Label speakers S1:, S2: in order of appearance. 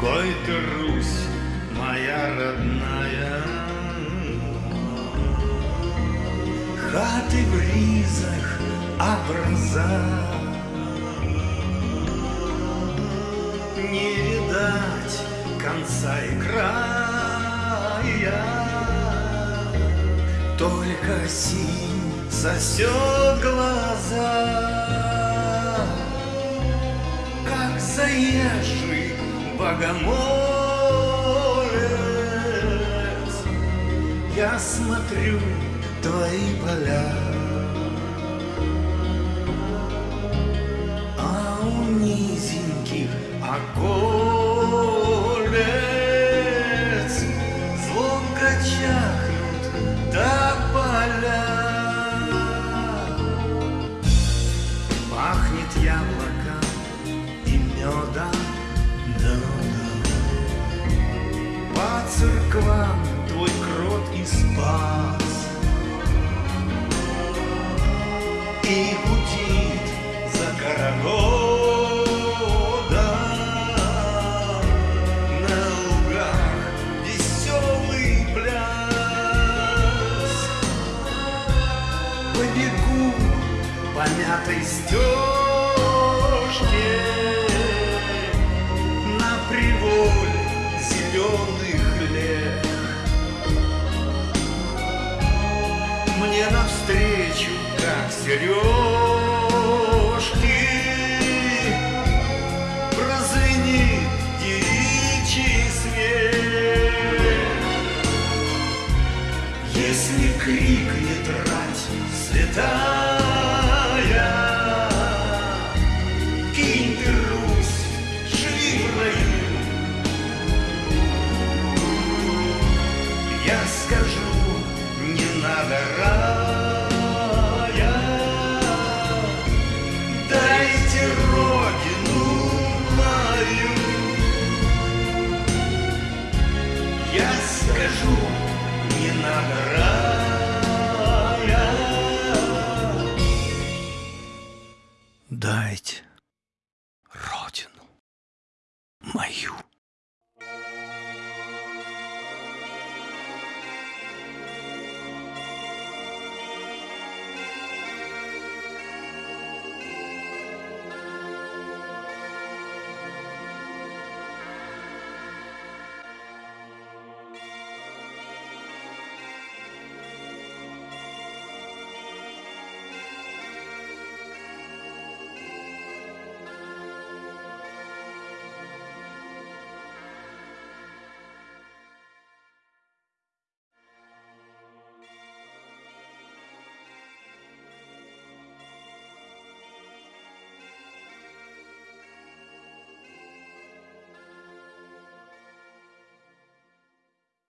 S1: Гой ты, Русь, моя родная, Хаты в ризах образа. Не видать конца и края, Только синь сосет глаза, Как заезжий богомолец, Я смотрю твои поля, Яблоко и медом, по церквам твой крот и спас. И гудит за городом. На лугах веселый пляс. Побегу по мятой стежке На приволе зеленых лет. Мне навстречу, как сережки Прозвенит девичий свет. Если крикнет рать святая скажу, не надо рая, Дайте родину мою. Я скажу, не надо рая, Дайте